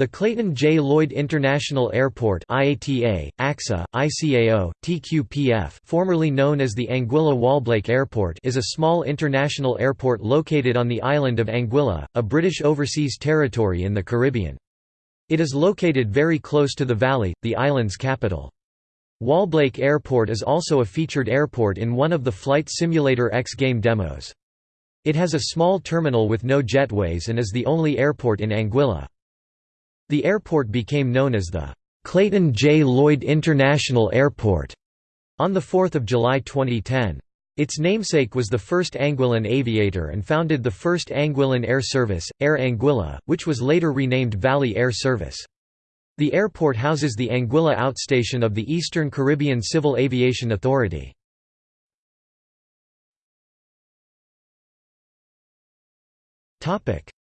The Clayton J. Lloyd International Airport IATA, AXA, ICAO, TQPF formerly known as the Anguilla-Wallblake Airport is a small international airport located on the island of Anguilla, a British overseas territory in the Caribbean. It is located very close to the valley, the island's capital. Wallblake Airport is also a featured airport in one of the Flight Simulator X game demos. It has a small terminal with no jetways and is the only airport in Anguilla. The airport became known as the Clayton J. Lloyd International Airport on 4 July 2010. Its namesake was the first Anguillan aviator and founded the first Anguillan air service, Air Anguilla, which was later renamed Valley Air Service. The airport houses the Anguilla outstation of the Eastern Caribbean Civil Aviation Authority.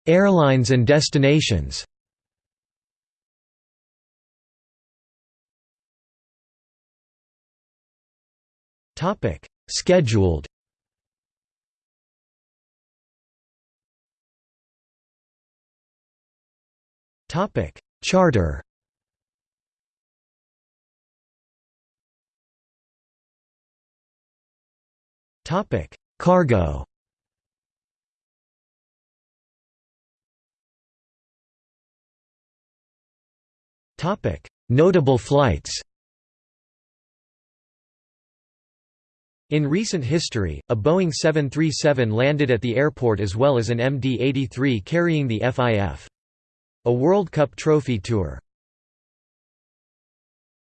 Airlines and destinations Topic: Scheduled. Topic: Charter. Topic: Cargo. Topic: Notable flights. In recent history, a Boeing 737 landed at the airport as well as an MD-83 carrying the FIF. A World Cup Trophy Tour